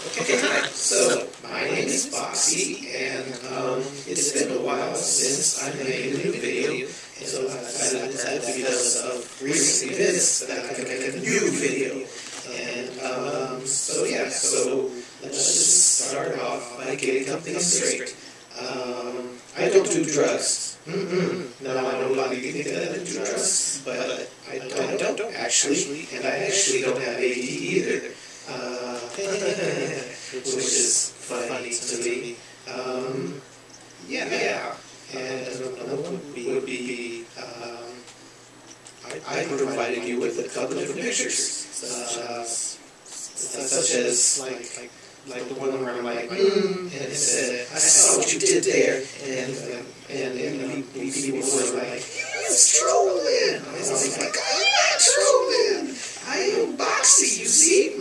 Okay, hi. So, my name is Boxy, and um, it's been a while since I made a new video. And so I decided that because of recent events that I could make a new video. And um, so yeah, so let's just start off by getting something straight. Um, I don't do drugs. Mm-mm. No, I know a lot of you think that I do drugs, but I, I don't actually, and I actually don't have AD either. Uh, which is funny to me. Um, yeah, yeah. And another one would be, um, I, I provided you with a couple of pictures, uh, such as like, like like the one where I'm like, mm, and it said, I saw what you did there, and and and, and people were like, it's trolling. I was like, I'm not trolling. I am Boxy, you see?